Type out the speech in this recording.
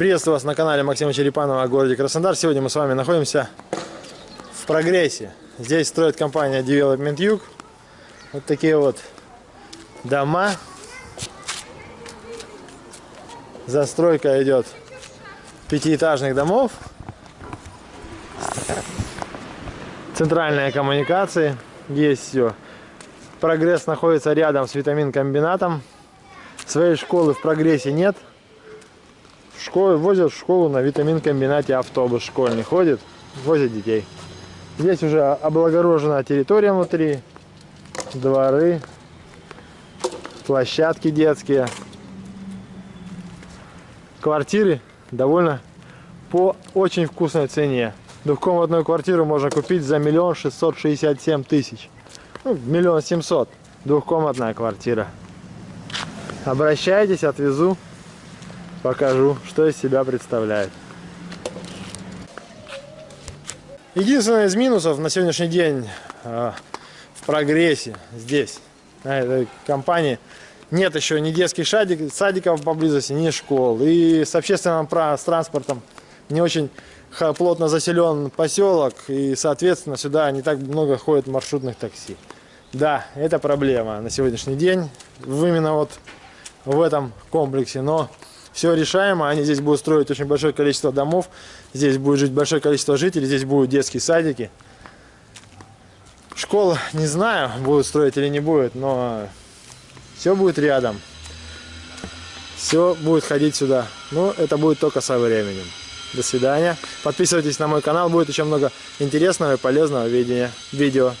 Приветствую вас на канале Максима Черепанова о городе Краснодар. Сегодня мы с вами находимся в прогрессе. Здесь строит компания Development Юг. Вот такие вот дома. Застройка идет пятиэтажных домов. Центральные коммуникации. Есть все. Прогресс находится рядом с витамин-комбинатом. Своей школы в прогрессе нет. В школу, возят в школу на витамин-комбинате автобус школьный ходит, возят детей. Здесь уже облагорожена территория внутри, дворы, площадки детские. Квартиры довольно по очень вкусной цене. Двухкомнатную квартиру можно купить за миллион шестьсот шестьдесят семь тысяч. Ну, миллион семьсот. Двухкомнатная квартира. Обращайтесь, отвезу, покажу, что из себя представляет. Единственное из минусов на сегодняшний день э, в прогрессе здесь, на этой компании, нет еще ни детских садик, садиков поблизости, ни школ. И с общественным с транспортом не очень плотно заселен поселок, и, соответственно, сюда не так много ходит маршрутных такси. Да, это проблема на сегодняшний день, именно вот в этом комплексе, но все решаемо, они здесь будут строить очень большое количество домов, здесь будет жить большое количество жителей, здесь будут детские садики. Школа, не знаю, будут строить или не будет, но все будет рядом. Все будет ходить сюда. Но это будет только со временем. До свидания. Подписывайтесь на мой канал, будет еще много интересного и полезного видения, видео.